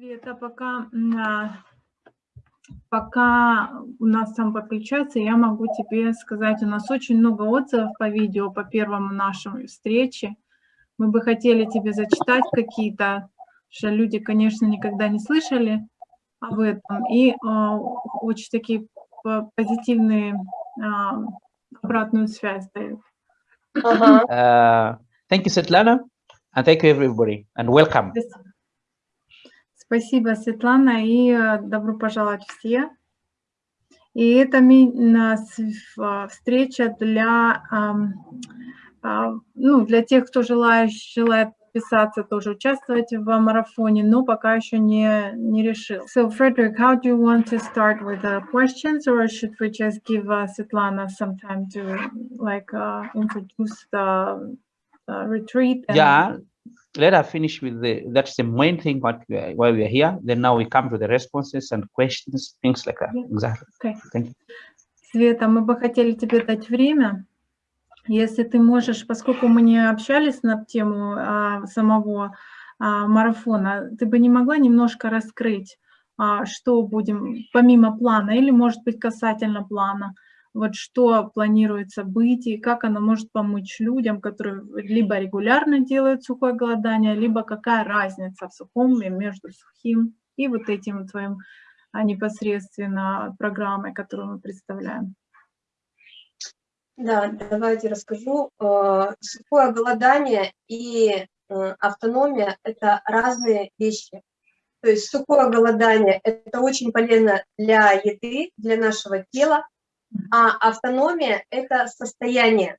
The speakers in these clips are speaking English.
Света, пока, а, пока у нас там подключается, я могу тебе сказать, у нас очень много отзывов по видео, по первому нашему встрече. Мы бы хотели тебе зачитать какие-то, что люди, конечно, никогда не слышали об этом, и а, очень такие позитивные а, обратную связь дают. Uh -huh. uh, thank you, Svetlana, and thank you, everybody, and welcome. Спасибо, Светлана, и э, добро пожаловать все. И это встреча для, а, ну, для тех, кто желает, желает писаться, тоже участвовать в марафоне, но пока еще не, не решил. So, Frederick, how do you want to start with the questions, or should we just give uh, Svetlana some time to like uh, introduce the, the retreat? And... Yeah, let us finish with the that's the main thing what we are, why we are here. Then now we come to the responses and questions things like that. Exactly. Okay. thank you. Света, мы бы хотели тебе дать время, если ты можешь, поскольку мы не общались на тему а, самого а, марафона, ты бы не могла немножко раскрыть, а, что будем, помимо плана, или, может быть, касательно плана, вот что планируется быть и как оно может помочь людям, которые либо регулярно делают сухое голодание, либо какая разница в сухом и между сухим и вот этим твоим а, непосредственно программой, которую мы представляем. Да, давайте расскажу. Э, сухое голодание и э, автономия – это разные вещи. То есть сухое голодание – это очень полезно для еды, для нашего тела, а автономия – это состояние,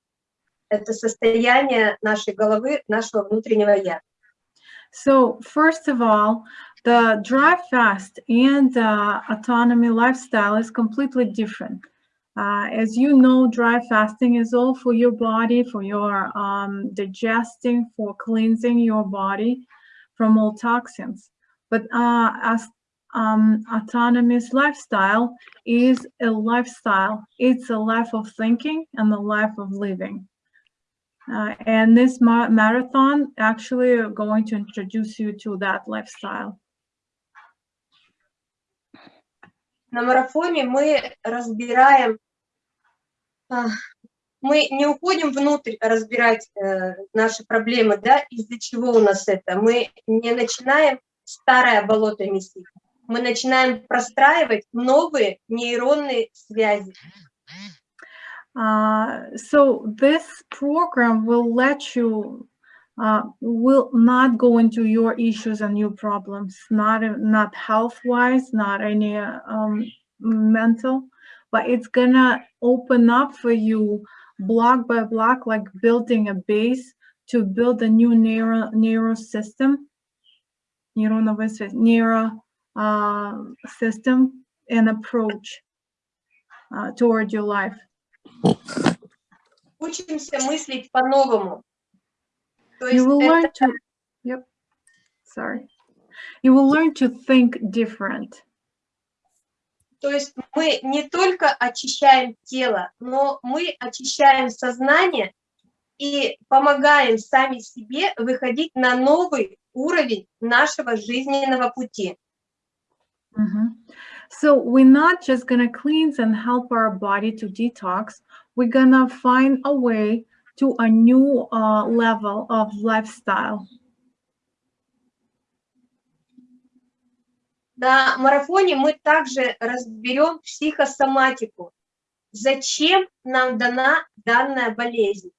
это состояние нашей головы, нашего внутреннего «я». So, first of all, the dry fast and uh, autonomy lifestyle is completely different. Uh, as you know, dry fasting is all for your body, for your um, digesting, for cleansing your body from all toxins. But uh, um, autonomous lifestyle is a lifestyle. It's a life of thinking and the life of living. Uh, and this ma marathon actually are going to introduce you to that lifestyle. На марафоне мы разбираем, мы не уходим внутрь разбирать э, наши проблемы, да, из-за чего у нас это. Мы не начинаем старое болото месить. Мы начинаем простраивать новые нейронные связи. Uh, so this program will let you uh, will not go into your issues and your problems, not not health wise, not any um, mental, but it's gonna open up for you block by block, like building a base to build a new neural neural system, neuronal neural uh, system and approach uh, toward your life. Учимся мыслить по-новому. You will learn to, yep, sorry. You will learn to think different. То есть мы не только очищаем тело, но мы очищаем сознание и помогаем сами себе выходить на новый уровень нашего жизненного пути. Mm -hmm. So we're not just going to cleanse and help our body to detox. We're going to find a way to a new uh, level of lifestyle. На марафоне мы также разберем психосоматику. Зачем нам дана данная болезнь?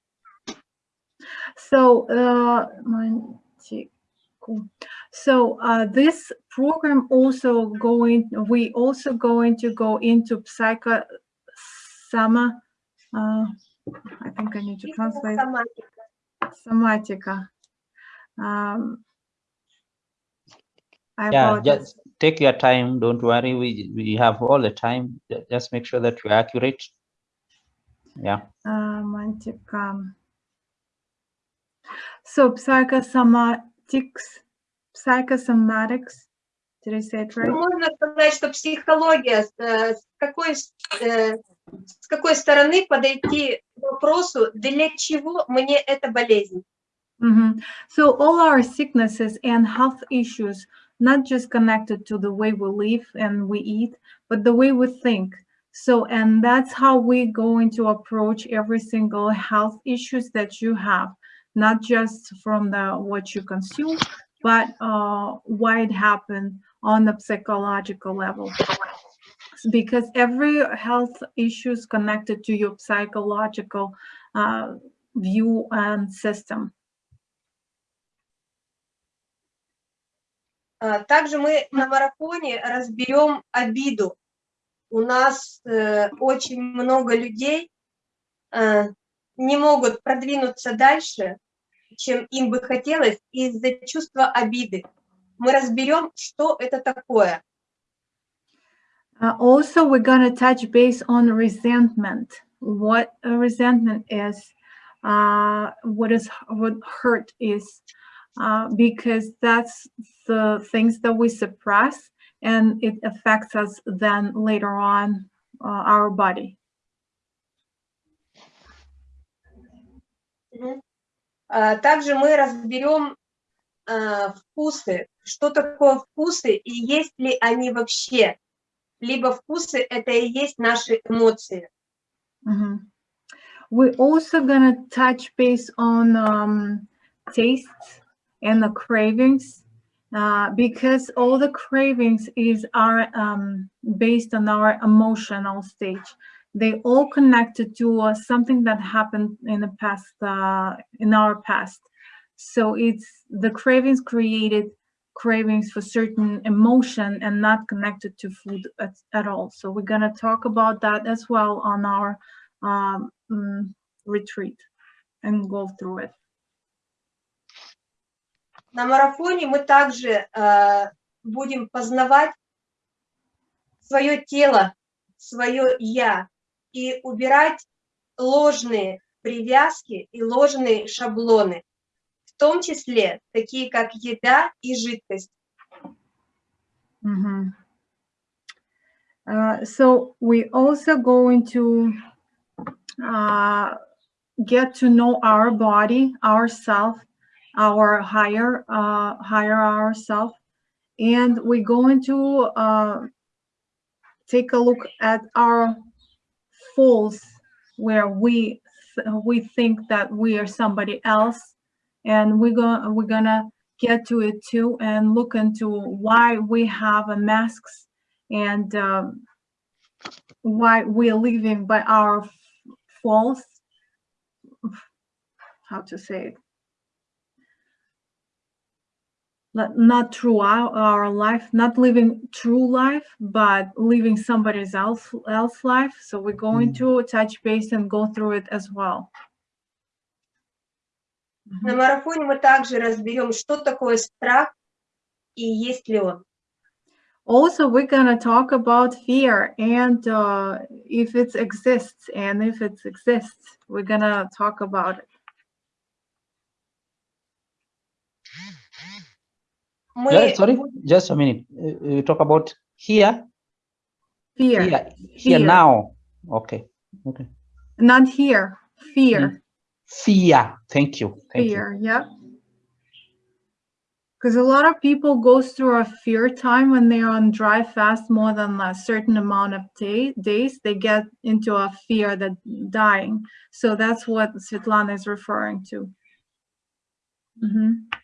So, uh, so uh, this program also going, we also going to go into psycho, sama, uh, I think I need to translate. Somatica. Um, I yeah, just take your time. Don't worry. We we have all the time. Just make sure that you're accurate. Yeah. Uh, so psychosomatics psychosomatics. Did I say it right? Можно сказать, что психология, э, с какой, э, с какой стороны подойти к вопросу, для чего мне эта болезнь? Mm -hmm. So all our sicknesses and health issues not just connected to the way we live and we eat, but the way we think. So, and that's how we're going to approach every single health issues that you have, not just from the what you consume, but uh, why it happened on the psychological level. Because every health issue is connected to your psychological uh, view and system. А, Также мы на марафоне разберем обиду. У нас э, очень много людей э, не могут продвинуться дальше, чем им бы хотелось, из-за чувства обиды. Мы разберем, что это такое. Uh, also, we're going to touch base on resentment, what a resentment is, uh, what is what hurt is, uh, because that's the things that we suppress and it affects us then later on uh, our body. Мгм. А, Также мы разберем а, вкусы, что такое вкусы и есть ли они вообще. Либо вкусы – это и есть наши эмоции. Mhm. We're also gonna touch base on um, tastes and the cravings uh, because all the cravings is are um, based on our emotional stage. They all connected to uh, something that happened in the past, uh, in our past. So it's the cravings created cravings for certain emotion and not connected to food at, at all. So we're gonna talk about that as well on our um, mm, retreat and go through it. На марафоне мы также а, будем познавать свое тело, свое «я» и убирать ложные привязки и ложные шаблоны, в том числе такие как еда и жидкость. Mhm. Uh, so we also going to uh, get to know our body, ourself, our higher, uh, higher ourself, and we're going to uh, take a look at our faults where we we think that we are somebody else, and we're gonna we're gonna get to it too and look into why we have masks and um, why we're living by our false how to say it not, not through our, our life not living true life but living somebody else else life so we're going Mm. to touch base and go through it as well Mhm. На марафоне мы также разберем, что такое страх и есть ли он. Also, we're gonna talk about fear and uh, if it exists, and if it exists, we're gonna talk about it. Sorry, just a minute. Uh, uh, we talk about here. Fear. Here, here, here. now. Okay. Okay. Not here. Fear. Hmm. Fear. Thank you. Thank fear. You. Yeah. Because a lot of people goes through a fear time when they're on dry fast more than a certain amount of day, days. They get into a fear that dying. So that's what Svetlana is referring to. Mm -hmm.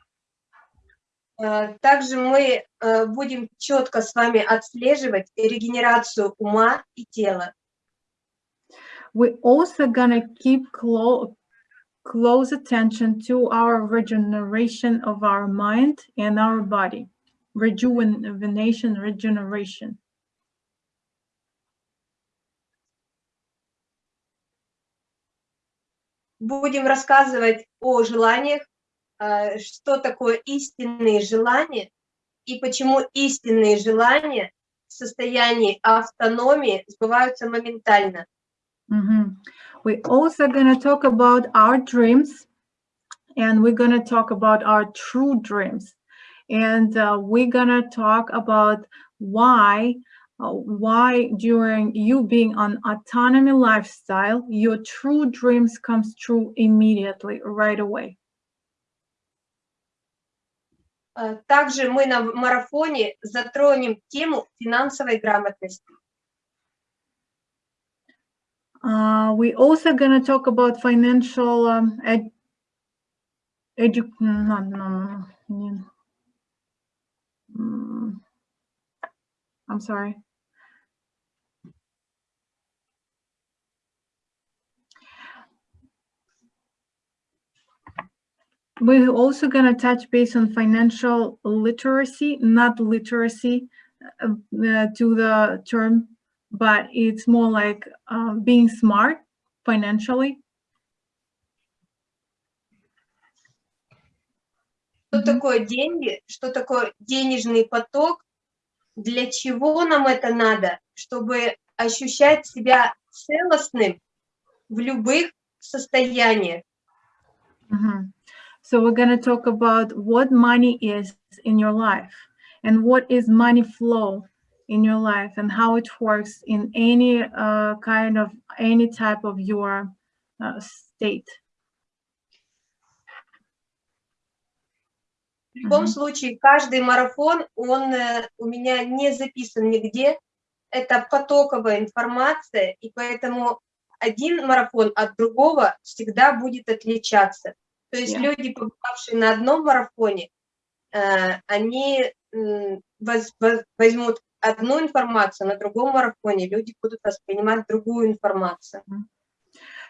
Также мы э, будем четко с вами отслеживать регенерацию ума и тела. we're also gonna keep close close attention to our regeneration of our mind and our body rejuvenation regeneration Будем рассказывать о желаниях, э, что такое истинные желания и почему истинные желания в состоянии автономии сбываются моментально. Mhm. we're also gonna talk about our dreams and we're gonna talk about our true dreams and uh, we're gonna talk about why uh, why during you being on autonomy lifestyle your true dreams comes true immediately right away Э, Также мы на марафоне затронем тему финансовой грамотности. Uh, we also gonna talk about financial um, ed, edu, no, no, no, no. I'm sorry. We're also gonna touch base on financial literacy, not literacy uh, uh, to the term but it's more like um, being smart financially. Что такое деньги, что такое денежный поток, для чего нам это надо, чтобы ощущать себя целостным в любых состояниях. Mhm. So we're going to talk about what money is in your life and what is money flow in your life and how it works in any uh, kind of any type of your uh, state. В любом случае, каждый марафон, он э, у меня не записан нигде. Это потоковая информация, и поэтому один марафон от другого всегда будет отличаться. То есть Yeah. люди, побывавшие на одном марафоне, э, они возьмут одну информацию, на другом марафоне люди будут воспринимать другую информацию.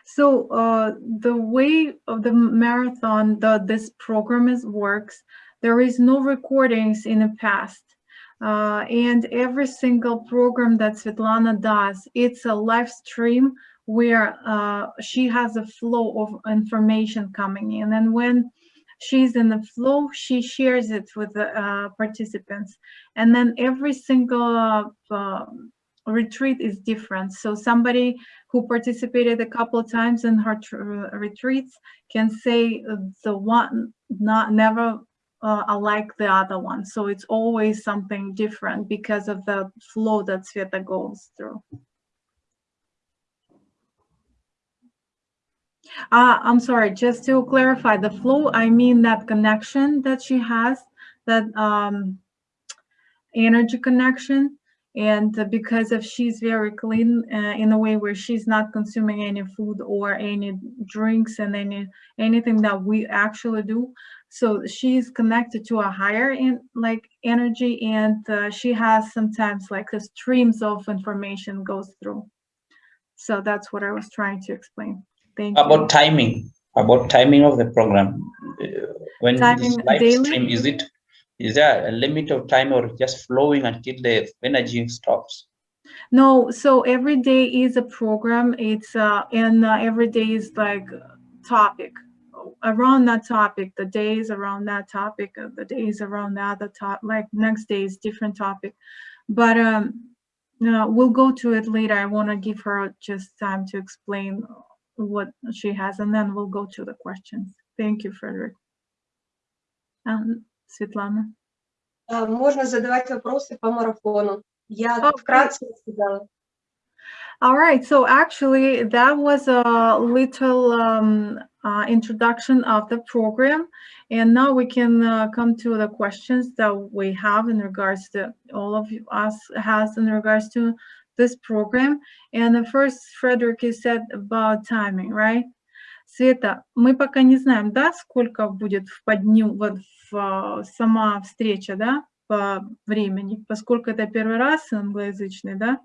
So uh, the way of the marathon, the this program is works. There is no recordings in the past, uh, and every single program that Svetlana does, it's a live stream where uh, she has a flow of information coming in, and when she's in the flow, she shares it with the uh, participants, and then every single uh, um, retreat is different. So somebody who participated a couple of times in her retreats can say uh, the one not never uh, alike the other one. So it's always something different because of the flow that Sveta goes through. Ah, I'm sorry, just to clarify the flow, I mean that connection that she has, that um, energy connection. And uh, because of she's very clean uh, in a way where she's not consuming any food or any drinks and any anything that we actually do. So she's connected to a higher in like energy and uh, she has sometimes like the streams of information goes through. So that's what I was trying to explain. Thank you. About timing, about timing of the program. uh, When this Timing live daily? stream, is it, is there a limit of time or just flowing until the energy stops? No, so every day is a program. It's uh, and uh, every day is like topic around that topic. The days around that topic. uh, The days around the other top. Like next day is different topic, but um, no, we'll go to it later. I want to give her just time to explain what she has, and then we'll go to the questions. Thank you, Frederick. Um, Svetlana. А, Можно задавать вопросы по марафону. Я Окей. вкратце сказала. All right, so actually that was a little um, uh, introduction of the program. And now we can uh, come to the questions that we have in regards to all of you- us has in regards to this program. And the first, Frederick, you said about timing, right? Света, мы пока не знаем, да, сколько будет в по дню, вот в, а, сама встреча, да, по времени, поскольку это первый раз англоязычный, да?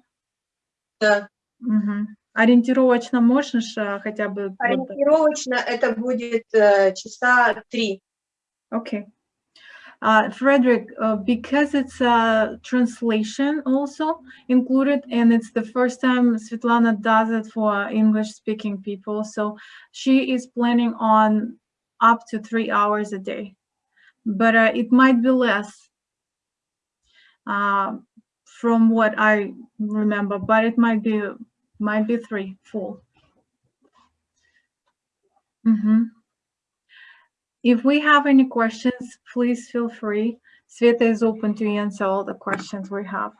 Да. Мгм. Ориентировочно можешь а, хотя бы... Ориентировочно это будет э, часа три. Okay. Uh, Frederick, uh, because it's a translation also included, and it's the first time Svetlana does it for English-speaking people, so she is planning on up to three hours a day, but uh, it might be less uh, from what I remember, but it might be might be three full. Mhm. If we have any questions, please feel free. Sveta is open to answer all the questions we have.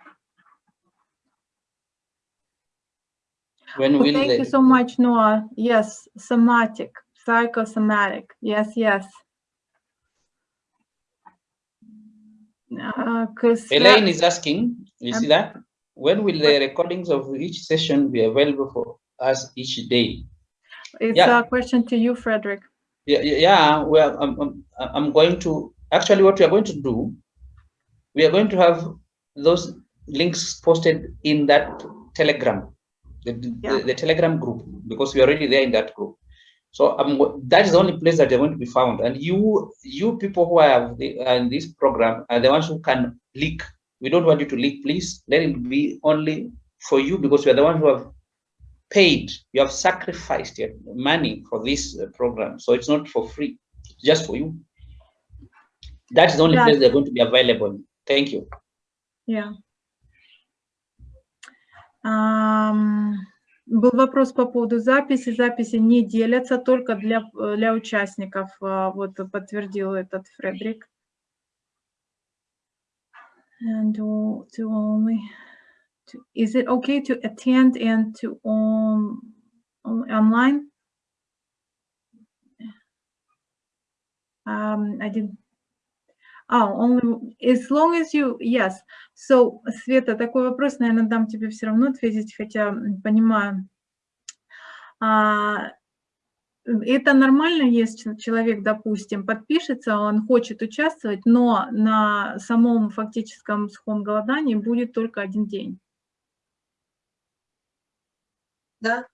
When Oh, will thank you so much, Noah. Yes, somatic, psychosomatic. Yes, yes. Because Elaine is asking, you Um, see that? When will the recordings of each session be available for us each day? it's yeah. a question to you, Frederick. Yeah, yeah, well, I'm, I'm, I'm going to, actually what we are going to do, we are going to have those links posted in that Telegram, the, the- Yeah. the, Telegram group, because we are already there in that group. So um, that is the only place that they're going to be found. And you, you people who are the- are in this program are the ones who can leak. We don't want you to leak, please. Let it be only for you because we are the ones who have paid, you have sacrificed your money for this uh, program. So it's not for free, it's just for you. That's the only Yeah. place they're going to be available. Thank you. Yeah. Ам, Был вопрос по поводу записи. Записи не делятся только для, э, для участников. А, Вот подтвердил этот Фредерик. And to to only, to, is it okay to attend and to on, on- online? Um, I didn't. Oh, only as long as you, yes. So, Света, такой вопрос, наверное, дам тебе все равно ответить, хотя понимаю. А, это нормально, если человек, допустим, подпишется, он хочет участвовать, но на самом фактическом сухом голодании будет только один день. Да?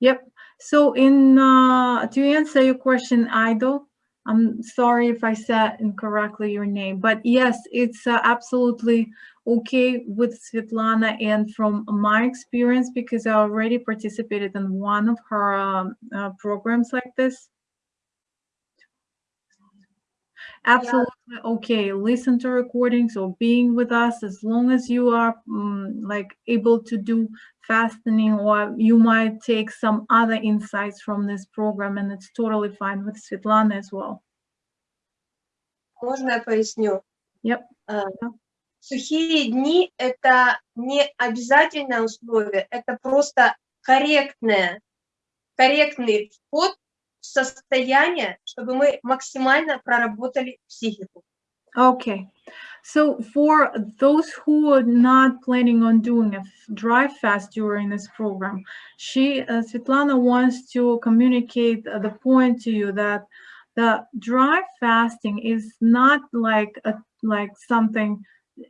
Yep. So in uh, to answer your question, Idol, I'm sorry if I said incorrectly your name, but yes, it's uh, absolutely okay with Svetlana. And from my experience, because I already participated in one of her um, uh, programs like this. Absolutely okay. Listen to recordings or being with us as long as you are mm, like able to do fastening or you might take some other insights from this program and it's totally fine with Svetlana as well. Можно я поясню? Yep. Да. Сухие дни – это не обязательное условие, это просто корректное, корректный вход в состояние, чтобы мы максимально проработали психику. Okay. So for those who are not planning on doing a dry fast during this program, she, uh, Svetlana wants to communicate uh, the point to you that the dry fasting is not like a, like something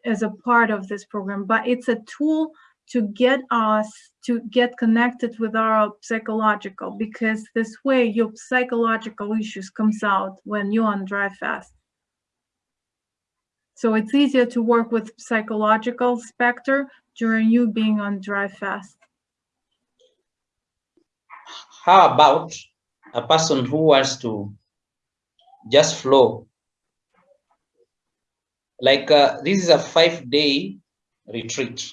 as a part of this program, but it's a tool to get us to get connected with our psychological because this way your psychological issues comes out when you're on dry fast. So it's easier to work with psychological specter during you being on dry fast. How about a person who wants to just flow? Like uh, this is a five day retreat.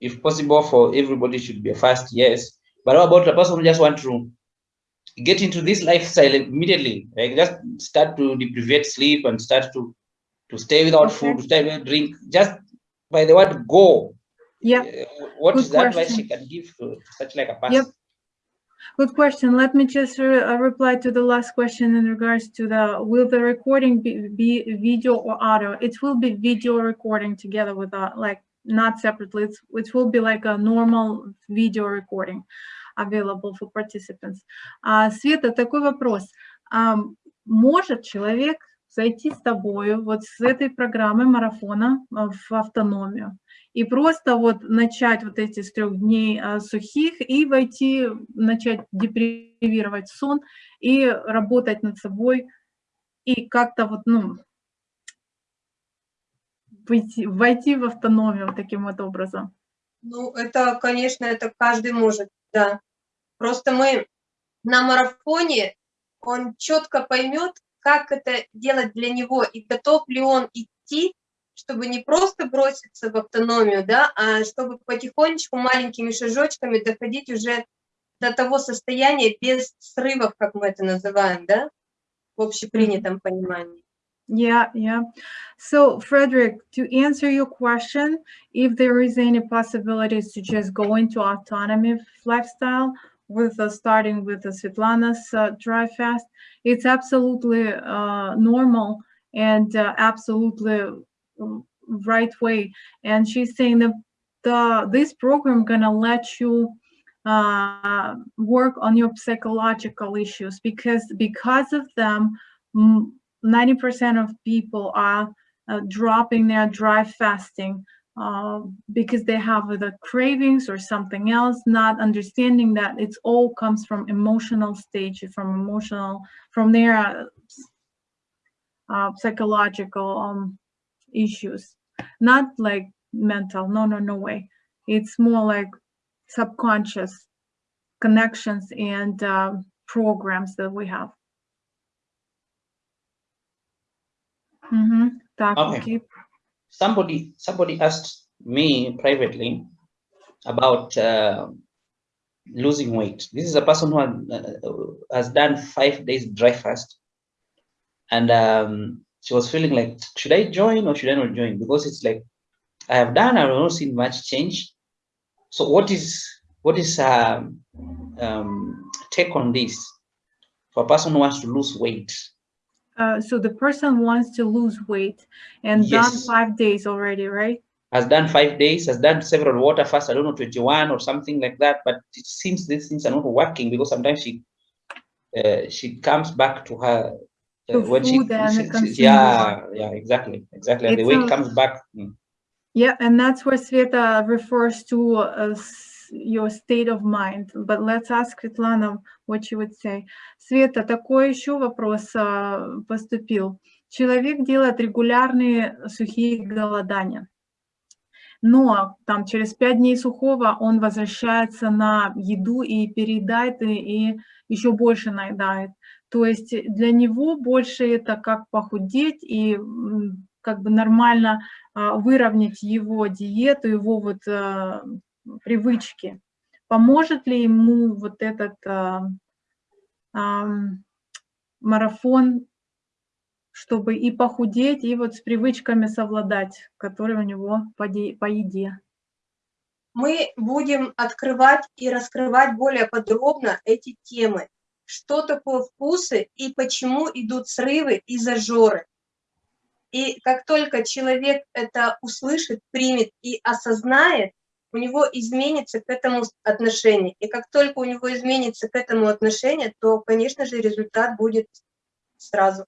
If possible for everybody should be a fast, yes. But how about a person who just want to get into this lifestyle immediately? Like just start to deprivate sleep and start to to stay without Okay. food, stay without drink, just by the word go. Yeah, Uh, what good is the advice you question. can give to such like a person? Yep. good question. Let me just re- uh, reply to the last question in regards to the, will the recording be, be video or audio? It will be video recording together with, uh, like, not separately. It's, it will be like a normal video recording available for participants. А, Света, такой вопрос. Ам, может человек зайти с тобою вот с этой программы марафона а, в автономию и просто вот начать вот эти с трех дней а, сухих и войти, начать депривировать сон и работать над собой и как-то вот, ну, войти, войти в автономию таким вот образом. Ну, это, конечно, это каждый может, да. Просто мы на марафоне, он четко поймет, как это делать для него, и готов ли он идти, чтобы не просто броситься в автономию, да, а чтобы потихонечку, маленькими шажочками доходить уже до того состояния без срывов, как мы это называем, да, в общепринятом понимании. Yeah, yeah. So, Frederick, to answer your question, if there is any possibilities to just go into autonomy lifestyle with uh, starting with the Svetlana's uh, dry fast, it's absolutely uh, normal and uh, absolutely right way. And she's saying that the this program gonna let you uh, work on your psychological issues because because of them, 90% of people are uh, dropping their dry fasting uh, because they have the cravings or something else, not understanding that it's all comes from emotional stage, from emotional, from their uh, psychological um, issues, not like mental, no, no, no way. It's more like subconscious connections and uh, programs that we have. Mm -hmm. okay. Somebody, somebody asked me privately about uh, losing weight. This is a person who had, uh, has done five days dry fast, and um, she was feeling like, should I join or should I not join? Because it's like I have done, I have not seen much change. So what is what is um, um, take on this for a person who wants to lose weight? Uh, so the person wants to lose weight and yes. done five days already, right? Has done five days, has done several water fasts, I don't know, 21 or something like that. But it seems these things are not working because sometimes she uh, she comes back to her uh, when she, she, she yeah, yeah, exactly, exactly. And the weight comes back. Mm. Yeah, and that's where Sveta refers to uh, your state of mind. But let's ask Svetlana what she would say. Света, такой еще вопрос uh, поступил. Человек делает регулярные сухие голодания. Но там через пять дней сухого он возвращается на еду и переедает, и, и еще больше наедает. То есть для него больше это как похудеть и как бы нормально а, выровнять его диету, его вот а, привычки. Поможет ли ему вот этот а, марафон, чтобы и похудеть, и вот с привычками совладать, которые у него по, по еде? Мы будем открывать и раскрывать более подробно эти темы. Что такое вкусы и почему идут срывы и зажоры. И как только человек это услышит, примет и осознает, у него изменится к этому отношение. И как только у него изменится к этому отношение, то, конечно же, результат будет сразу.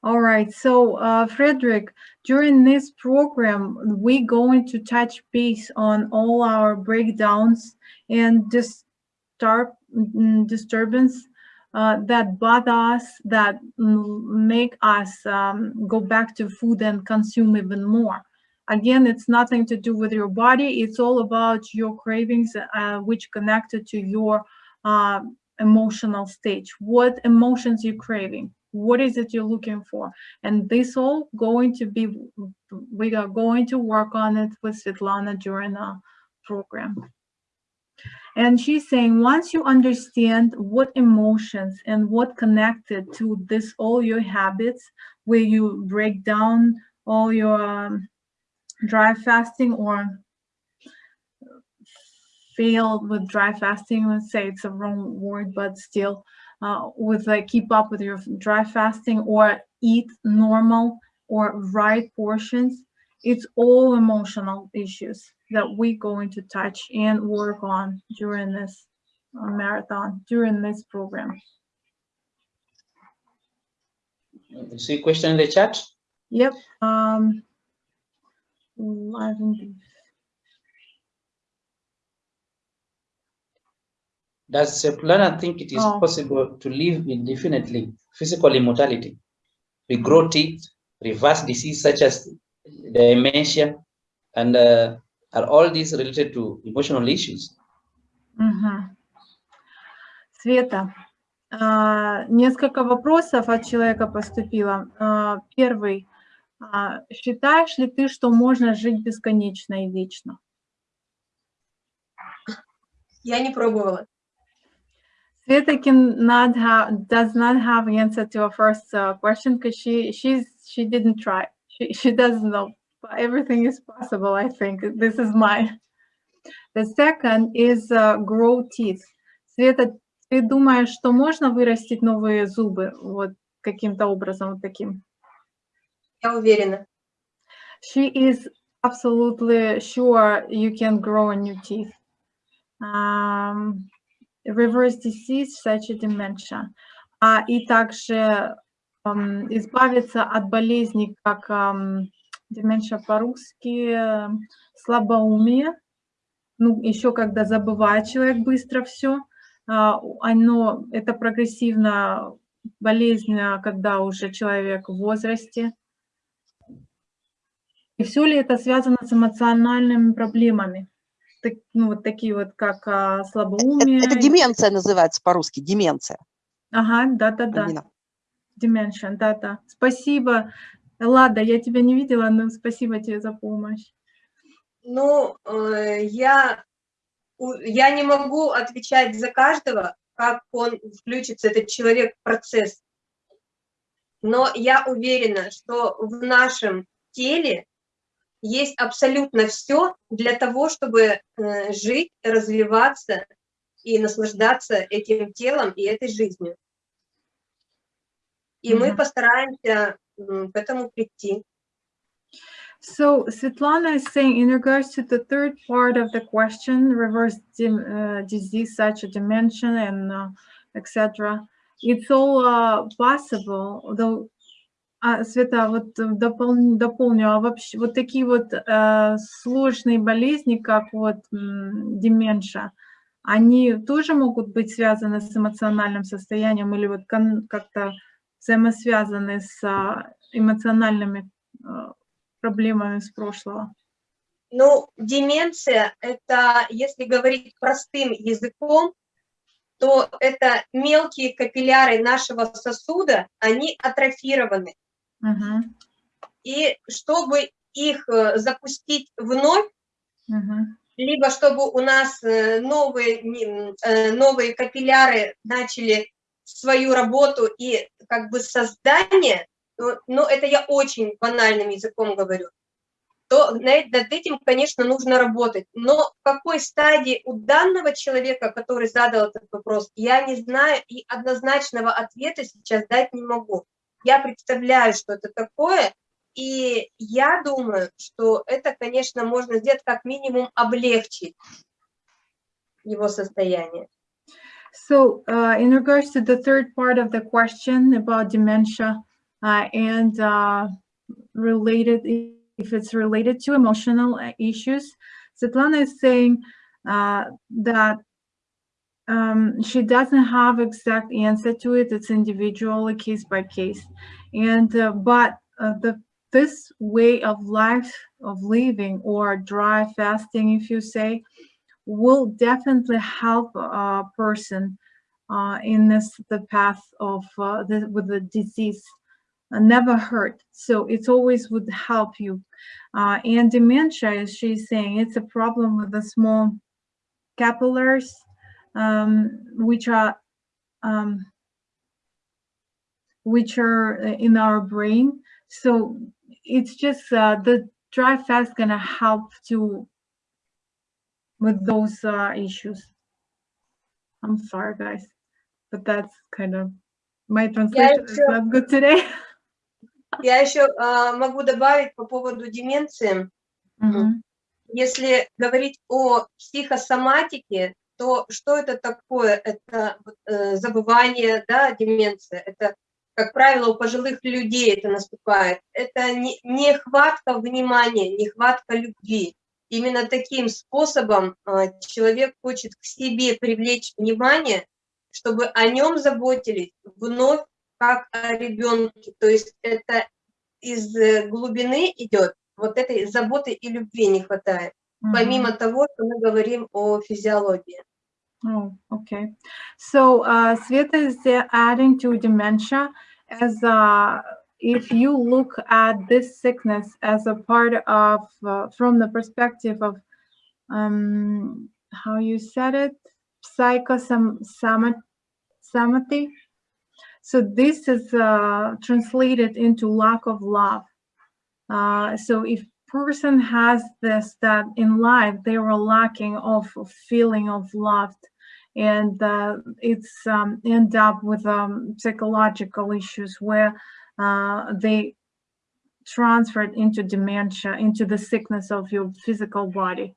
All right, so uh, Frederick, during this program, we're going to touch base on all our breakdowns and disturb, mm, disturbance uh, that bother us, that make us um, go back to food and consume even more. Again, it's nothing to do with your body. It's all about your cravings, uh, which connected to your uh, emotional stage. What emotions you're craving? What is it you're looking for? And this all going to be, we are going to work on it with Svetlana during the program. And she's saying, once you understand what emotions and what connected to this, all your habits, where you break down all your um, dry fasting or failed with dry fasting, let's say it's a wrong word, but still uh, with like keep up with your dry fasting or eat normal or right portions, it's all emotional issues that we're going to touch and work on during this uh, marathon, during this program. See question in the chat? Yep. Um, does Svetlana think it is oh. possible to live indefinitely, physical immortality? We grow teeth, reverse disease such as dementia, and uh, are all these related to emotional issues? Mm -hmm. Света, uh, несколько вопросов от человека поступило. Uh, первый. Э, считаешь ли ты, что можно жить бесконечно и вечно? Я не пробовала. Sveta cannot have, does not have answer to her first uh, question because she she's she didn't try. She she doesn't know everything is possible, I think. This is my... The second is uh, grow teeth. Света, ты думаешь, что можно вырастить новые зубы вот каким-то образом вот таким? Я уверена. She is absolutely sure you can grow new teeth. Um, reverse disease, such a dementia. А и также um, избавиться от болезней, как um, деменция по-русски, слабоумие, ну, еще когда забывает человек быстро все, оно, это прогрессивно болезнь, когда уже человек в возрасте. И все ли это связано с эмоциональными проблемами? Так, ну, вот такие вот, как а, слабоумие. Это, это деменция называется по-русски, деменция. Ага, да-да-да. Dementia, да-да. Спасибо. Лада, я тебя не видела, но спасибо тебе за помощь. Ну, э, я, я не могу отвечать за каждого, как он включится, этот человек, в процесс. Но я уверена, что в нашем теле есть абсолютно все для того, чтобы э, жить, развиваться и наслаждаться этим телом и этой жизнью. И mm -hmm. мы постараемся к этому прийти. So Svetlana is saying in regards to the third part of the question, reverse uh, disease such a dimension and uh, etc. It's all uh, possible, though А, Света, вот допол дополню, а вообще вот такие вот э, сложные болезни, как вот деменция, они тоже могут быть связаны с эмоциональным состоянием или вот как-то взаимосвязаны с э, эмоциональными э, проблемами с прошлого? Ну, деменция – это, если говорить простым языком, то это мелкие капилляры нашего сосуда, они атрофированы. И чтобы их э, запустить вновь, uh либо чтобы у нас э, новые, э, новые капилляры начали свою работу и как бы создание, но это я очень банальным языком говорю, то над этим, конечно, нужно работать. Но в какой стадии у данного человека, который задал этот вопрос, я не знаю и однозначного ответа сейчас дать не могу. Я представляю, что это такое, и я думаю, что это, конечно, можно сделать как минимум облегчить его состояние. So, uh, in regards to the third part of the question about dementia uh, and uh, related, if it's related to emotional issues, Svetlana is saying uh, that um, she doesn't have exact answer to it. It's individual, case by case. And uh, but uh, the this way of life of living or dry fasting, if you say, will definitely help a person uh, in this the path of uh, the, with the disease. Uh, never hurt. So it always would help you. Uh, and dementia, as she's saying, it's a problem with the small capillaries um, which are um, which are in our brain. So it's just uh, the dry fast gonna help to with those uh, issues. I'm sorry, guys, but that's kind of my translation is not good today. Я еще uh, могу добавить по поводу деменции. Mm -hmm. Если говорить о психосоматике, то что это такое? Это э, забывание, да, деменция, это, как правило, у пожилых людей это наступает. Это не, нехватка внимания, нехватка любви. Именно таким способом э, человек хочет к себе привлечь внимание, чтобы о нем заботились вновь как о ребенке. То есть это из э, глубины идет, вот этой заботы и любви не хватает. Mm -hmm. Помимо того, что мы говорим о физиологии. Oh, okay. So uh, Sveta is adding to dementia as uh, if you look at this sickness as a part of, uh, from the perspective of, um, how you said it, psychosomaty. So this is uh, translated into lack of love. Uh, so if person has this that in life they were lacking of feeling of love and uh, it's um, end up with um, psychological issues where uh, they transferred into dementia, into the sickness of your physical body.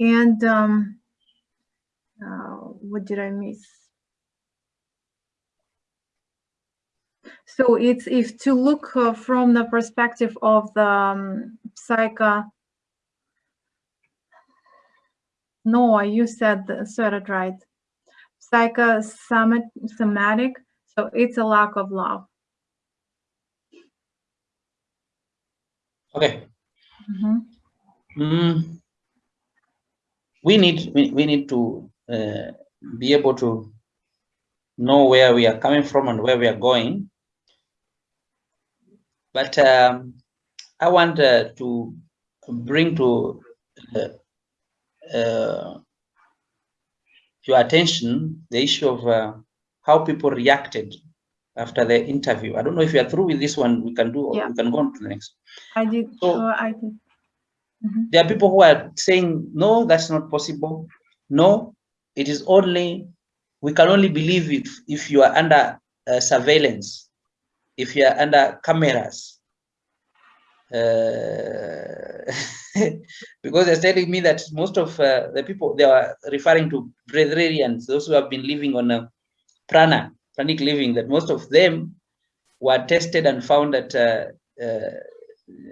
And um, uh, what did I miss? So it's if to look uh, from the perspective of the um, psycho. No, you said said it right. Psychosomatic. So it's a lack of love. Okay. Mhm. Mm, we need we, we need to uh, be able to know where we are coming from and where we are going. But um, I want uh, to bring to uh, uh, your attention the issue of uh, how people reacted after the interview. I don't know if you are through with this one. We can do. Yeah. We can go on to the next. I did. So- uh, I did. Mhm. there are people who are saying no that's not possible no it is only we can only believe if if you are under uh, surveillance if you are under cameras uh, because they're telling me that most of uh, the people they are referring to breatharians those who have been living on a prana pranic living that most of them were tested and found that uh, uh,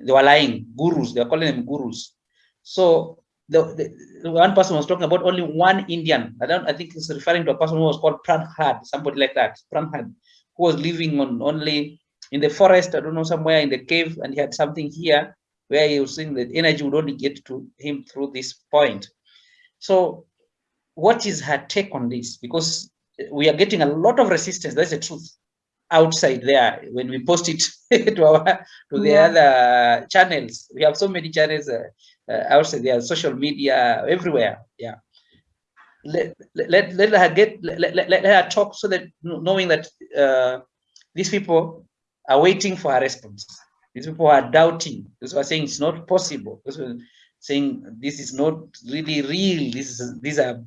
they were lying gurus they were calling them gurus. So the, the, the one person was talking about only one indian. I don't i think he's referring to a person who was called pranhad somebody like that pranhad who was living on only in the forest i don't know somewhere in the cave and he had something here where he was saying that energy would only get to him through this point so what is her take on this because we are getting a lot of resistance that's the truth outside there when we post it to our to the Yeah. other channels. We have so many channels uh, uh, outside there, social media, everywhere. Yeah Let, let, let her get, let, let, let her talk so that knowing that uh, these people are waiting for a response. These people are doubting. Those who are saying it's not possible. Those who are saying this is not really real. This is, these are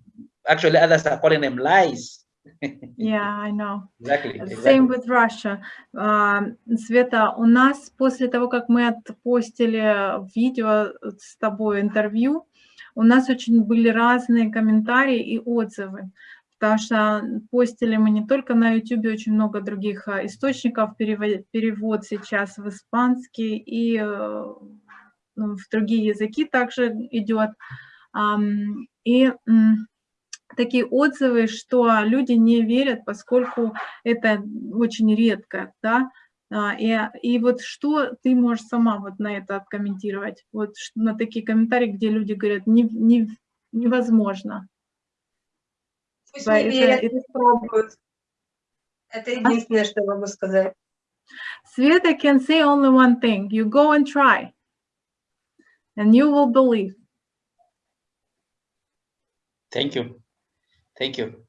actually others are calling them lies. Yeah, I know. Exactly. exactly. Same with Russia. А, Света, у нас после того, как мы отпостили видео с тобой интервью, у нас очень были разные комментарии и отзывы. Потому что постили мы не только на YouTube, очень много других а, источников, перево- перевод сейчас в испанский и э, ну, в другие языки также идет. И такие отзывы, что люди не верят, поскольку это очень редко, да, и, и вот что ты можешь сама вот на это откомментировать, вот на такие комментарии, где люди говорят, не, не, невозможно. Пусть не это- верят, это- пробуют. Это единственное, что я могу сказать. Света can say only one thing, you go and try, and you will believe. Thank you. Thank you.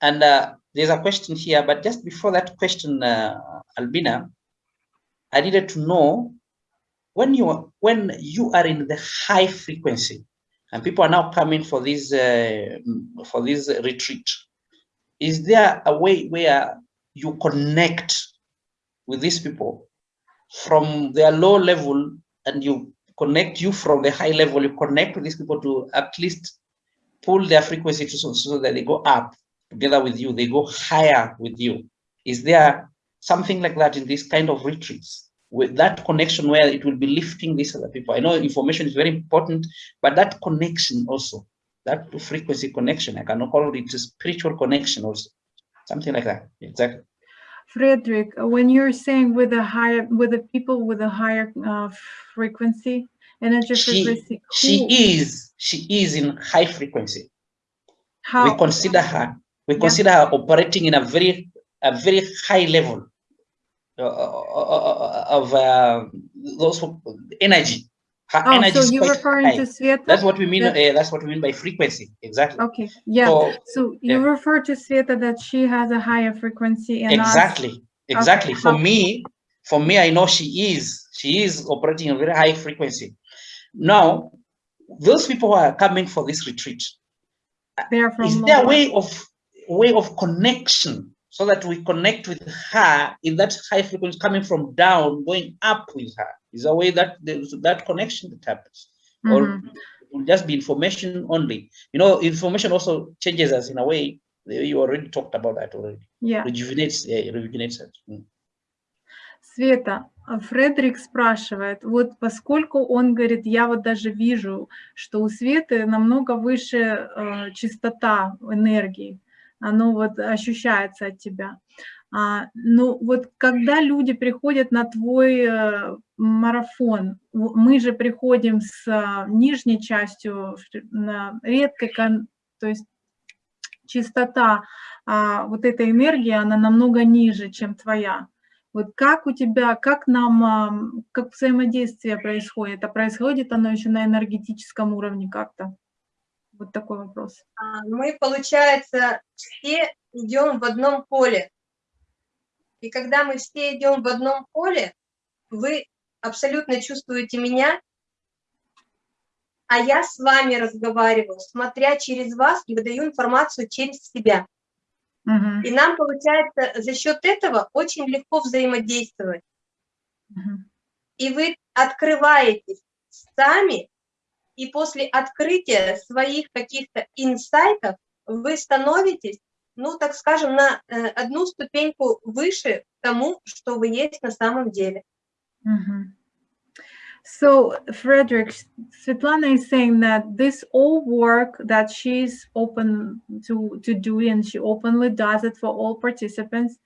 And uh, there's a question here, but just before that question, uh, Albina, I needed to know when you when you are in the high frequency, and people are now coming for this uh, for this retreat. Is there a way where you connect with these people from their low level, and you connect you from the high level? You connect with these people to at least pull their frequency to so, so that they go up together with you, they go higher with you. Is there something like that in this kind of retreats? With that connection where it will be lifting these other people. I know information is very important, but that connection also, that frequency connection, I cannot call it a spiritual connection also. Something like that. Exactly. Frederick, when you're saying with a higher, with the people with a higher uh, frequency, energy She- frequency, She is, she is in high frequency. how, we consider her we consider her operating in a very a very high level uh, of uh, those energy her oh, energy so you're referring high. to Sveta? that's what we mean that- uh, that's what we mean by frequency exactly Okay, yeah. so So you yeah. refer to Sveta that she has a higher frequency and us- exactly exactly for how- me for me i know she is she is operating a very high frequency now those people who are coming for this retreat They are from is there a way of way of connection so that we connect with her in that high frequency coming from down, going up with her. Is a way that there's that connection that happens. Or Мгм. it will just be information only. You know, information also changes us in a way. You already talked about that already. Yeah. Rejuvenates, yeah, rejuvenates us. Mm. Света, а Фредерик спрашивает, вот поскольку он говорит, я вот даже вижу, что у Светы намного выше э, частота энергии, оно вот ощущается от тебя. А, ну вот когда люди приходят на твой э, марафон, мы же приходим с а, нижней частью, на редкой, то есть частота а, вот этой энергии, она намного ниже, чем твоя. Вот как у тебя, как нам, ам, как взаимодействие происходит? А происходит оно еще на энергетическом уровне как-то? Вот такой вопрос. А, Мы, получается, все идем в одном поле. И когда мы все идем в одном поле, вы абсолютно чувствуете меня, а я с вами разговариваю, смотря через вас и выдаю информацию через себя. Мгм, И нам, получается, за счет этого очень легко взаимодействовать. мгм. И вы открываетесь сами, и после открытия своих каких-то инсайтов вы становитесь, ну, так скажем, на э, одну ступеньку выше тому, что вы есть на самом деле. Mhm. So, Frederick, Svetlana is saying that this all work that she's open to, to do and she openly does it for all participants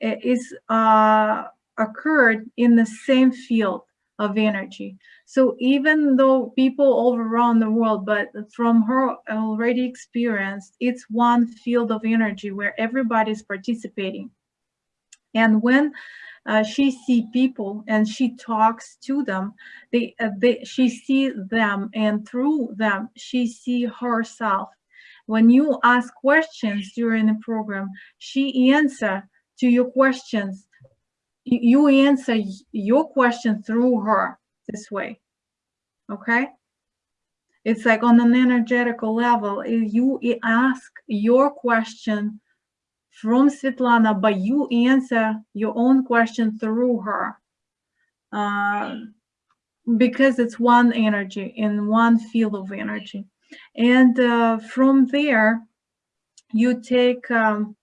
is uh, occurred in the same field of energy. So even though people all around the world, but from her already experienced, it's one field of energy where everybody's participating. And when uh, she see people and she talks to them they, uh, they she see them and through them she see herself when you ask questions during the program she answer to your questions you answer your question through her this way okay it's like on an energetical level you ask your question from Svetlana, but you answer your own question through her. Uh, because it's one energy in one field of energy. And uh, from there, you take um,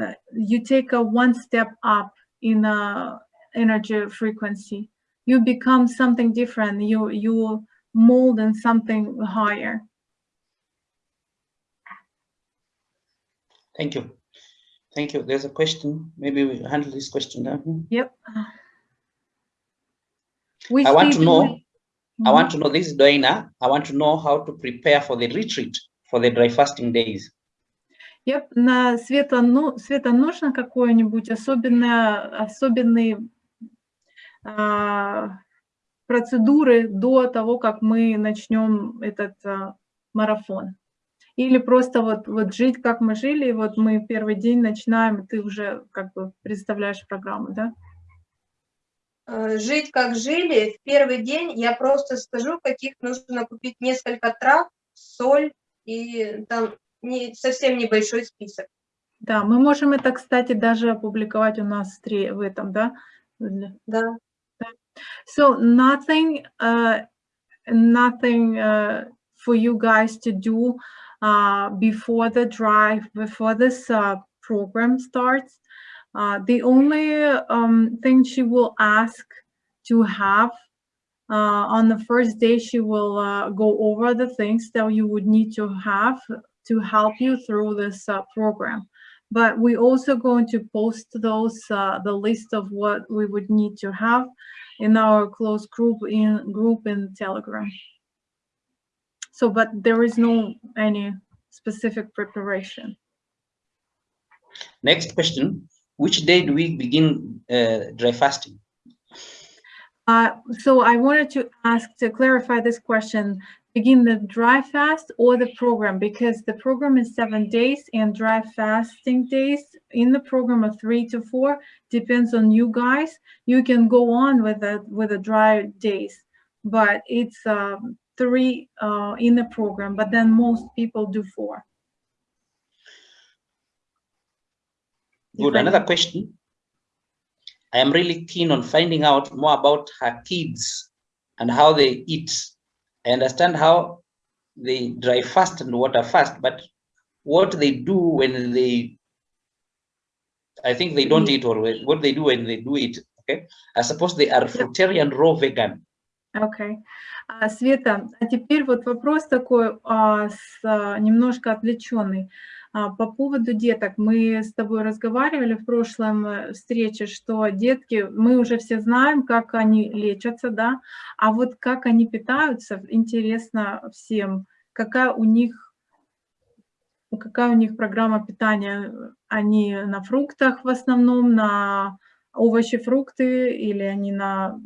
uh, you take a one step up in a energy frequency. You become something different. You you mold in something higher. Thank you. Thank you. There's a question. Maybe we handle this question now. Yep. We I want to know, doing- I want mhm. to know, this is Doina. I want to know how to prepare for the retreat, for the dry fasting days. Yep, на Света, ну, Света, нужно какое-нибудь особенное, особенные а, процедуры до того, как мы начнем этот а, марафон? Или просто вот, вот жить, как мы жили, и вот мы первый день начинаем, и ты уже как бы представляешь программу, да? Э, Жить как жили, в первый день я просто скажу, каких нужно купить несколько трав, соль и там не, совсем небольшой список. Да, мы можем это, кстати, даже опубликовать у нас в стре- в этом, да? Для- Да. So nothing, uh, nothing uh, for you guys to do uh, before the drive, before this uh, program starts. Uh, the only um, thing she will ask to have uh, on the first day, she will uh, go over the things that you would need to have to help you through this uh, program. But we're also going to post those, uh, the list of what we would need to have in our closed group in group in Telegram. So, but there is no any specific preparation. Next question, which day do we begin uh, dry fasting? Uh, so I wanted to ask to clarify this question, begin the dry fast or the program, because the program is seven days and dry fasting days in the program are three to four, depends on you guys. You can go on with the, with the dry days, but it's um, three uh, in the program, but then most people do four. Good. Another question. I am really keen on finding out more about her kids and how they eat. I understand how they dry fast and water fast, but what they do when they, I think they don't eat or what they do when they do it. Okay. I suppose they are fruitarian, raw vegan. Окей. А, Света, а теперь вот вопрос такой, а, с, а, немножко отвлеченный. А, по поводу деток. Мы с тобой разговаривали в прошлом э, встрече, что детки, мы уже все знаем, как они лечатся, да, а вот как они питаются, интересно всем, какая у них какая у них программа питания. Они на фруктах в основном, на овощи, фрукты, или они на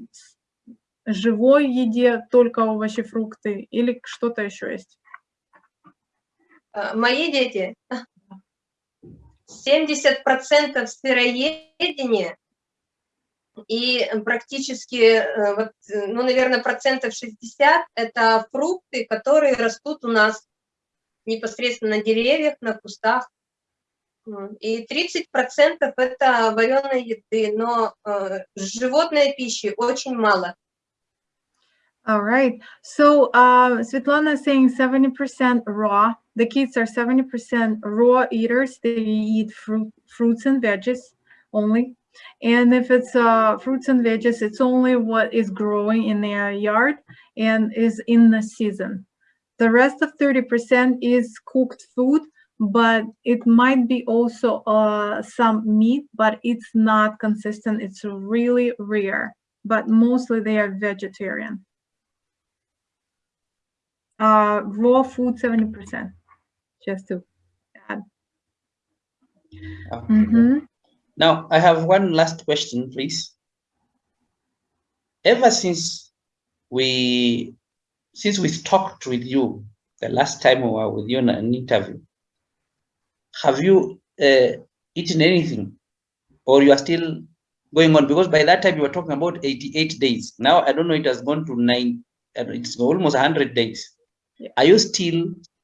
живой еде, только овощи, фрукты, или что-то еще есть? Э, Мои дети 70% сыроедения и практически, э, вот, э, ну, наверное, процентов 60 это фрукты, которые растут у нас непосредственно на деревьях, на кустах. И 30% это вареной еды, но э, животной пищи очень мало. All right. So uh, Svetlana saying 70% raw. The kids are 70% raw eaters. They eat fruit, fruits and veggies only. And if it's uh, fruits and veggies, it's only what is growing in their yard and is in the season. The rest of 30% is cooked food, but it might be also uh, some meat, but it's not consistent. It's really rare, but mostly they are vegetarian. Uh, raw food 70%, just to add. Okay. Mhm. Now, I have one last question, please. Ever since we, since we talked with you the last time we were with you in an interview, have you uh, eaten anything, or you are still going on? Because by that time you were talking about 88 days. Now I don't know. It has gone to nine. It's almost 100 days. Yeah. Are you still uh,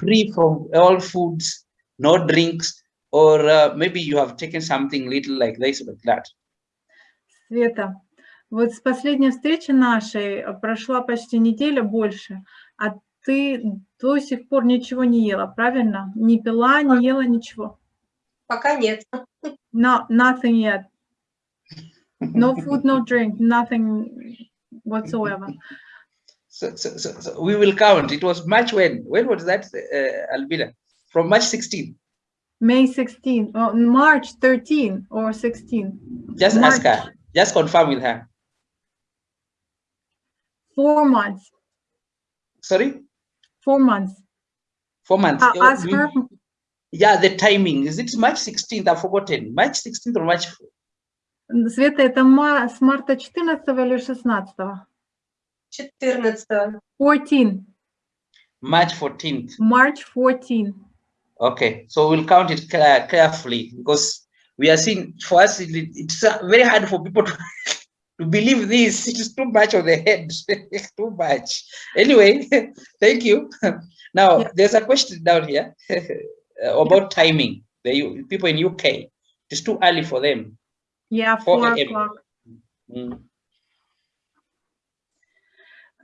free from all foods, no drinks, or uh, maybe you have taken something little like this, like that. Света, вот с последней встречи нашей э, прошла почти неделя больше, а ты до сих пор ничего не ела, правильно? Не пила, не ела ничего. Пока нет. No, nothing yet. No food, no drink, nothing whatsoever. So, so, so, so we will count. It was March when? When was that, uh, Albina? From March 16. May 16, oh, March 13 or 16. Just ask March. her. Just confirm with her. Four months. Sorry, Four months. four months. Uh, Uh, ask we- her. Yeah, the timing. Is it March 16th? I've forgotten. March 16th or March? Света, это ма- с марта 14 или 16? 14 14. March 14th. March 14. Okay, so we'll count it carefully because we are seeing for us it's uh, very hard for people to, to believe this. It is too much of the head, too much. Anyway, thank you. Now Yeah. there's a question down here uh, about timing. The people in UK, it's too early for them. Yeah, 4 4 o'clock. Mm.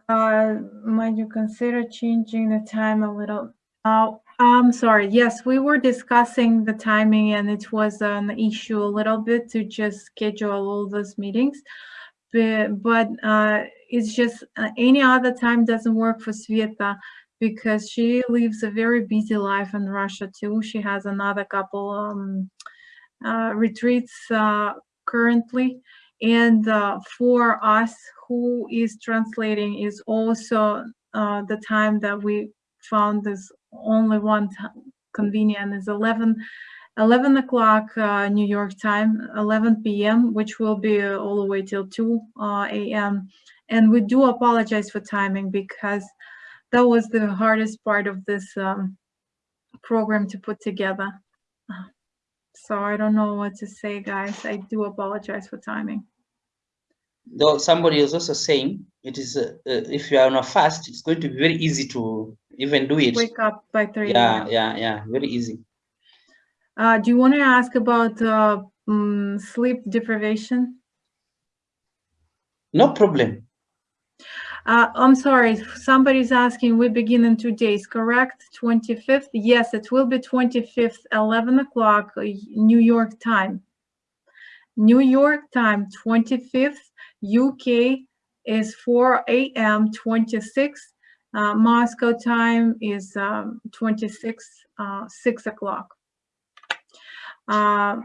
Uh, might you consider changing the time a little? Oh, I'm sorry. Yes, we were discussing the timing and it was an issue a little bit to just schedule all those meetings. But, but uh, it's just uh, any other time doesn't work for Sveta because she lives a very busy life in Russia too. She has another couple um, uh, retreats uh, currently. And uh, for us who is translating is also uh, the time that we found is only one convenient is 11, 11 o'clock uh, New York time, 11 p.m., which will be uh, all the way till 2 uh, a.m. And we do apologize for timing because that was the hardest part of this um, program to put together. Uh, So I don't know what to say, guys. I do apologize for timing. Though somebody is also saying it is uh, uh, if you are on a fast, it's going to be very easy to even do it. Wake up by 3 Yeah, yeah, yeah, very easy. Uh, do you want to ask about uh, mm, sleep deprivation? No problem. Uh, I'm sorry, somebody's asking, we begin in two days, correct? 25th? Yes, it will be 25th, 11 o'clock, uh, New York time. New York time, 25th, UK is 4 a.m., 26. Uh, Moscow time is um, 26, uh, 6 o'clock. Uh,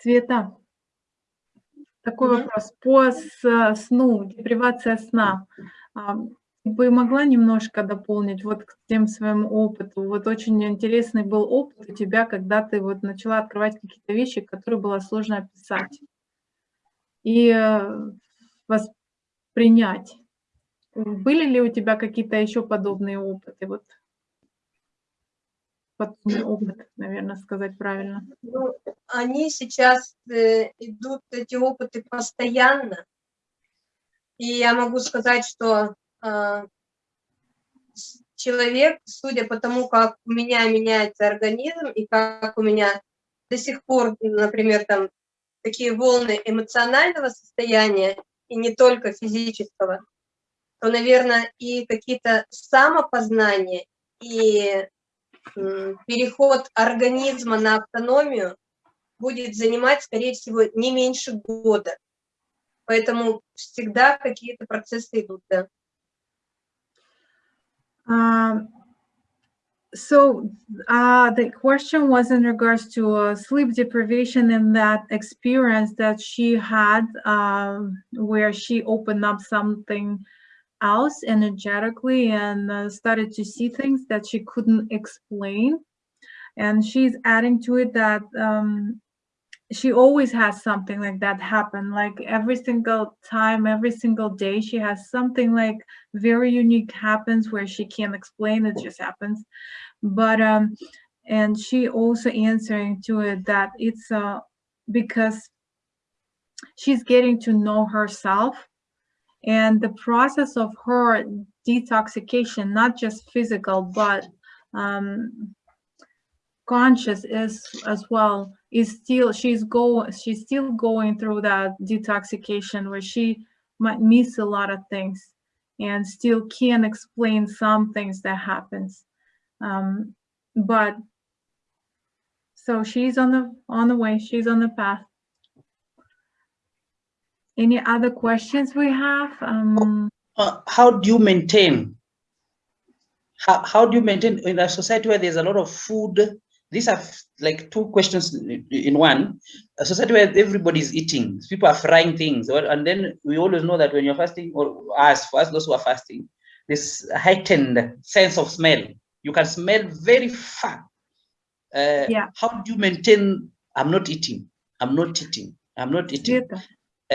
Света, такой Мгм. вопрос. По с- сну, депривация сна. Ты бы могла немножко дополнить вот к тем своему опыту? Вот очень интересный был опыт у тебя, когда ты вот начала открывать какие-то вещи, которые было сложно описать и э, воспринять. Были ли у тебя какие-то еще подобные опыты? Вот подобный опыт, наверное, сказать правильно. Ну, они сейчас э, идут, эти опыты, постоянно. И я могу сказать, что с- человек, судя по тому, как у меня меняется организм и как у меня до сих пор, например, там такие волны эмоционального состояния и не только физического, то, наверное, и какие-то самопознания и переход организма на автономию будет занимать, скорее всего, не меньше года. Поэтому всегда какие-то процессы идут, да. So uh, the question was in regards to uh, sleep deprivation and that experience that she had um, where she opened up something else energetically and uh, started to see things that she couldn't explain. And she's adding to it that um, she always has something like that happen like every single time every single day she has something like very unique happens where she can't explain it just happens but um and she also answering to it that it's uh because she's getting to know herself and the process of her detoxification not just physical but um conscious is as well is still she's go she's still going through that detoxification where she might miss a lot of things and still can't explain some things that happens um but so she's on the on the way she's on the path any other questions we have um Uh, how do you maintain? How, how do you maintain in a society where there's a lot of food? These are like two questions in- one. A society where everybody's eating, people are frying things, and then we always know that when you're fasting, or as for us those who are fasting, this heightened sense of smell. You can smell very far. Uh, Yeah. How do you maintain? I'm not eating. I'm not eating. I'm not eating.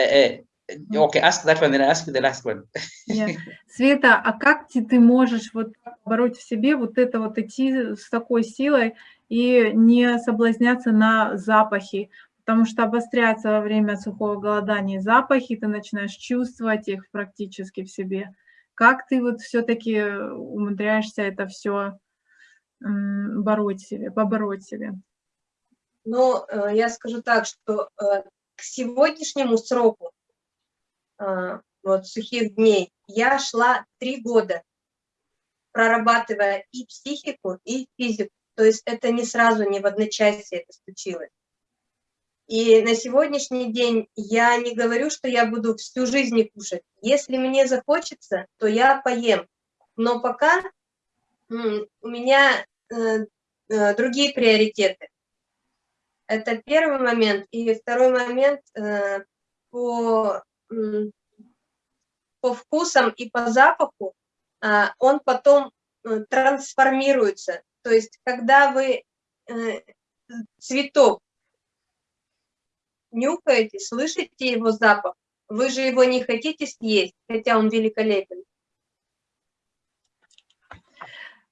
Uh, uh, okay, ask that one, then I ask you the last one. я- Света, а как ты, ты можешь вот побороть в себе вот это вот идти с такой силой и не соблазняться на запахи? Потому что обостряются во время сухого голодания запахи, ты начинаешь чувствовать их практически в себе. Как ты вот все-таки умудряешься это все бороть себе, побороть себе? Но э, я скажу так, что э, к сегодняшнему сроку э, вот сухих дней я шла три года, прорабатывая и психику, и физику. То есть это не сразу, не в одночасье это случилось. И на сегодняшний день я не говорю, что я буду всю жизнь не кушать. Если мне захочется, то я поем. Но пока у меня э, э, другие приоритеты. Это первый момент. И второй момент э, по, по вкусам и по запаху, а, он потом трансформируется. То есть, когда вы цветок нюхаете, слышите его запах, вы же его не хотите съесть, хотя он великолепен.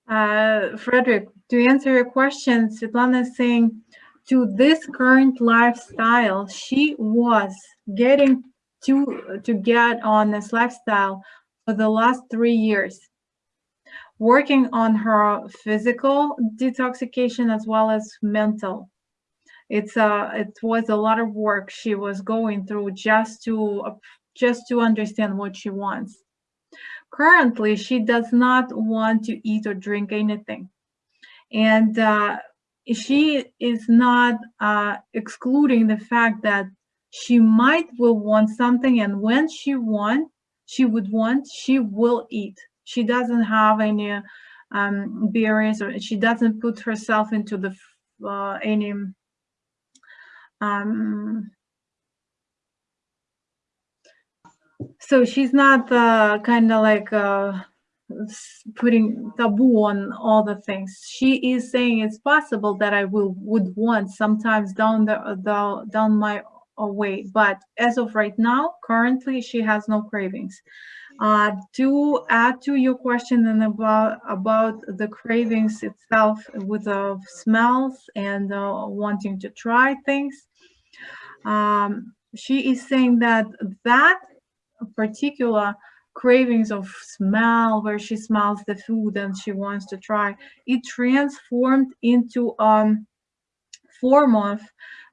Uh, to answer your question, Svetlana is saying, to this current lifestyle, she was getting to to get on this lifestyle for the last three years. working on her physical detoxification as well as mental. It's a, it was a lot of work she was going through just to, just to understand what she wants. Currently, she does not want to eat or drink anything. And uh, she is not uh, excluding the fact that she might will want something and when she want she would want she will eat she doesn't have any um, barriers or she doesn't put herself into the uh, any um, so she's not uh, kind of like uh, putting taboo on all the things. She is saying it's possible that I will would want sometimes down the down, down my way, but as of right now, currently she has no cravings. Uh, to add to your question and about about the cravings itself with the smells and uh, wanting to try things, um, she is saying that that particular cravings of smell where she smells the food and she wants to try it transformed into um form of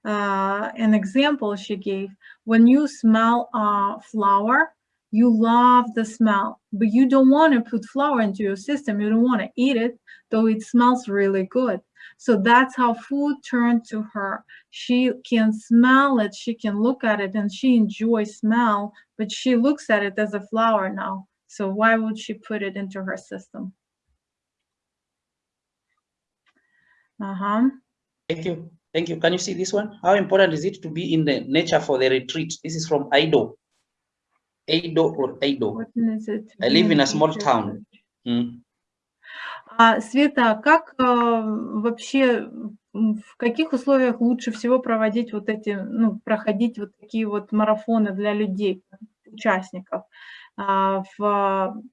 uh, an example she gave. When you smell uh, flower you love the smell but you don't want to put flower into your system. You don't want to eat it though it smells really good so that's how food turned to her. She can smell it, she can look at it, and she enjoys smell, but she looks at it as a flower now. So why would she put it into her system? Uh-huh. Thank you. Thank you. Can you see this one? How important is it to be in the nature for the retreat? This is from Aido. Aido or Aido. What is it? I live in a small town. Hmm. А, Света, а как э, вообще, в каких условиях лучше всего проводить вот эти, ну, проходить вот такие вот марафоны для людей, участников? А, в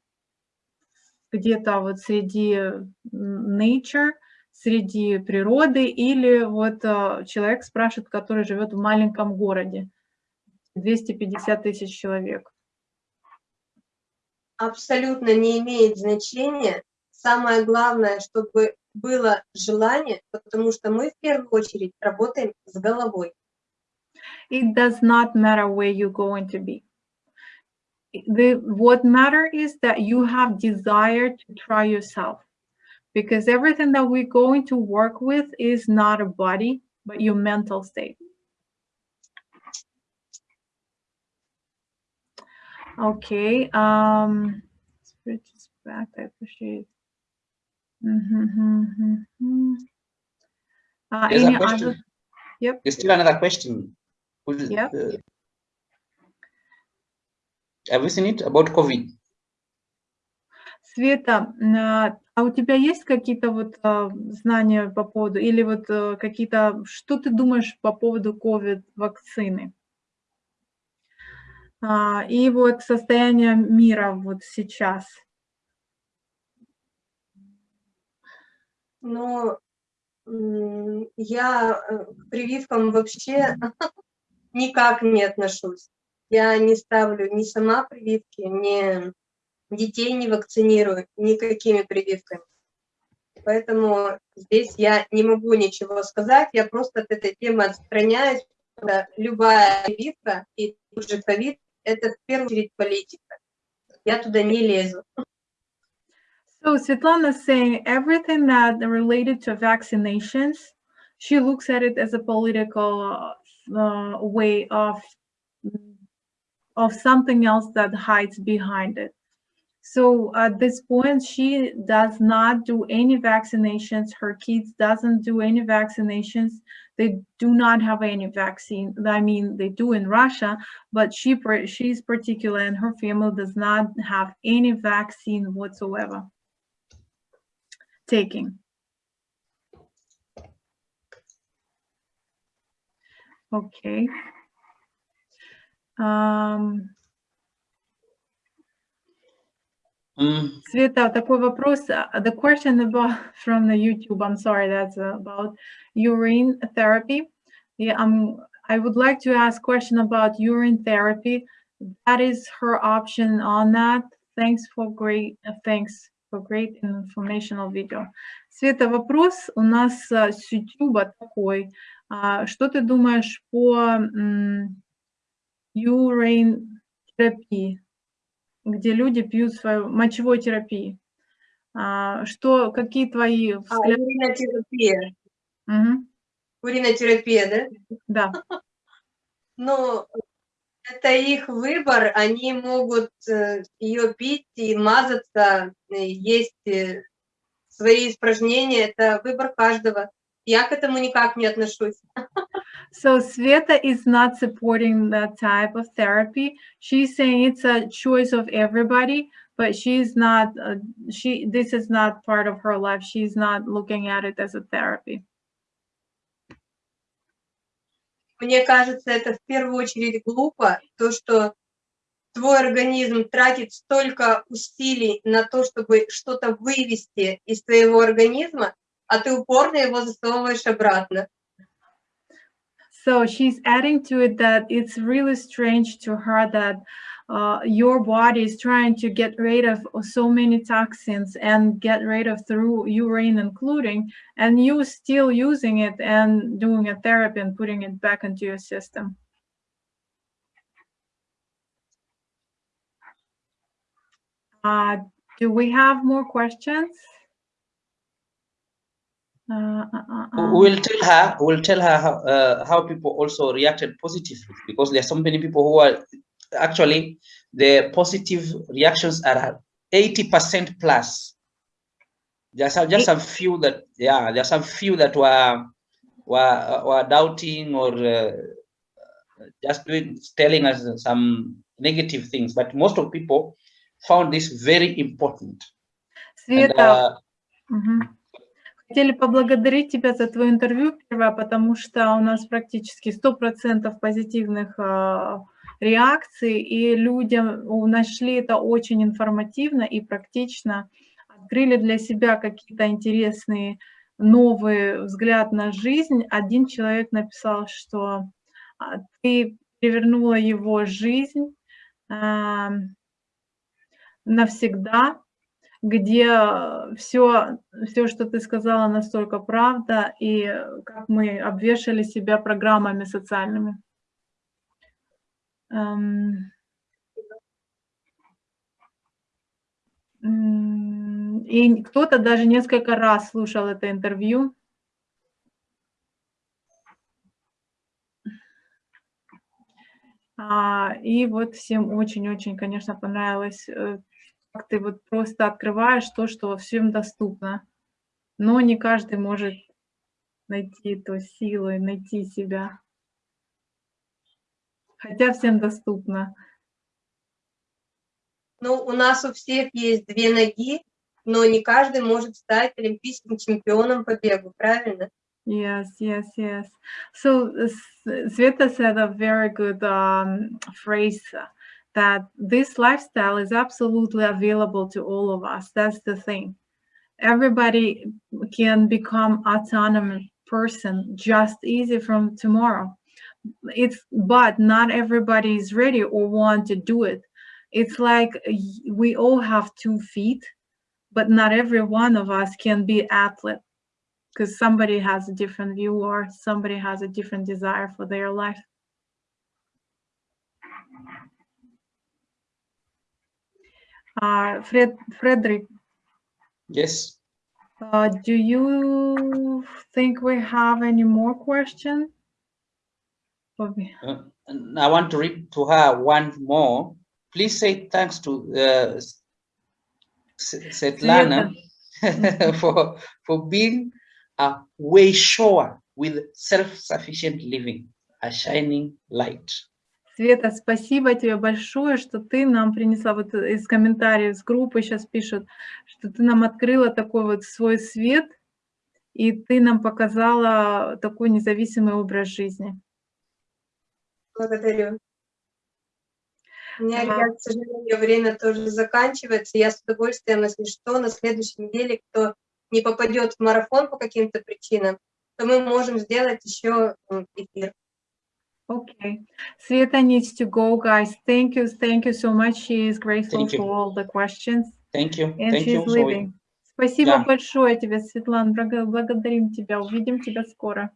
где-то вот среди nature, среди природы, или вот э, человек спрашивает, который живет в маленьком городе, 250 тысяч человек? Абсолютно не имеет значения, Самое главное, чтобы было желание, потому что мы в первую очередь работаем с головой. It does not matter where you're going to be. The, what matter is that you have desire to try yourself. Because everything that we're going to work with is not a body, but your mental state. Okay, um, back, I appreciate Mm-hmm. Uh, There's any other? Yep. There's still another question. Who's- Yep. uh, Have you seen it about COVID? Света, а а у тебя есть какие-то вот а, знания по поводу, или вот а, какие-то, что ты думаешь по поводу COVID-вакцины? А, и вот состояние мира вот сейчас. Но я э, к прививкам вообще никак не отношусь. Я не ставлю ни сама прививки, ни детей не вакцинирую никакими прививками. Поэтому здесь я не могу ничего сказать, я просто от этой темы отстраняюсь. Любая прививка и уже ковид – это в первую очередь политика. Я туда не лезу. So Svetlana saying everything that related to vaccinations, she looks at it as a political uh, way of of something else that hides behind it. So at this point, she does not do any vaccinations. Her kids doesn't do any vaccinations. They do not have any vaccine. I mean, they do in Russia, but she she's particular and her family does not have any vaccine whatsoever taking. Okay. Um, Mm, Света, такой вопрос. uh, The question about from the YouTube, I'm sorry, that's about urine therapy. Yeah, um, I would like to ask question about urine therapy. That is her option on that. Thanks for great, uh, thanks For great informational video. Света, вопрос у нас а, с YouTube такой. А, Что ты думаешь по urine терапии, где люди пьют свою мочевой терапии? А, Что, какие твои А, взгляды? уринотерапия. Мгм, Уринотерапия, да? Да. Ну, это их выбор, они могут ее пить и мазаться, э, есть э, свои испражнения, это выбор каждого. Я к этому никак не отношусь. So Sveta is not supporting that type of therapy. She's saying it's a choice of everybody, but she's not, uh, she, this is not part of her life. She's not looking at it as a therapy. Мне кажется, это в первую очередь глупо, то, что твой организм тратит столько усилий на то, чтобы что-то вывести из твоего организма, а ты упорно его засовываешь обратно. So she's adding to it that it's really strange to her that uh, your body is trying to get rid of so many toxins and get rid of through urine including, and you still using it and doing a therapy and putting it back into your system. Uh, do we have more questions? Uh, uh, uh, uh. We'll tell her. We'll tell her how, uh, how people also reacted positively because there are so many people who are actually the positive reactions are eighty percent plus. There's some, just some few that yeah, there's some few that were were were doubting or uh, just doing telling us some negative things, but most of people found this very important. And, Света, uh, Мгм. Хотели поблагодарить тебя за твое интервью первое, потому что у нас практически 100% позитивных а, реакций, и людям нашли это очень информативно и практично, открыли для себя какие-то интересные новые взгляд на жизнь. Один человек написал, что а, ты перевернула его жизнь а, навсегда, где все, все, что ты сказала, настолько правда, и как мы обвешали себя программами социальными. И кто-то даже несколько раз слушал это интервью. А, И вот всем очень-очень, конечно, понравилось э, как ты вот просто открываешь то, что всем доступно. Но не каждый может найти эту силу и найти себя. Хотя всем доступно. Ну, у нас у всех есть две ноги, но не каждый может стать олимпийским чемпионом по бегу, правильно? Yes, yes, yes. So uh, Sveta said a very good um, phrase uh, that this lifestyle is absolutely available to all of us. That's the thing. Everybody can become autonomous person just easy from tomorrow. It's but not everybody is ready or want to do it. It's like we all have two feet, but not every one of us can be athlete because somebody has a different view or somebody has a different desire for their life. Uh, Fred, Frederick, yes. uh, do you think we have any more questions? Okay. Uh, I want to read to her one more. Please say thanks to uh, Svetlana for for being a way shower with self-sufficient living, a shining light. Света, спасибо тебе большое, что ты нам принесла, вот из комментариев с группы сейчас пишут, что ты нам открыла такой вот свой свет, и ты нам показала такой независимый образ жизни. Благодарю. У меня, Ага. ребят, к сожалению, время тоже заканчивается. Я с удовольствием, если что, на следующей неделе, кто не попадет в марафон по каким-то причинам, то мы можем сделать еще эфир. Okay. Sveta needs to go, guys. Thank you. Thank you so much. She is grateful for all the questions. Thank you. and Thank she's you. Leaving. Спасибо Yeah. большое тебе, Светлана, благо- благодарим тебя, увидим тебя скоро.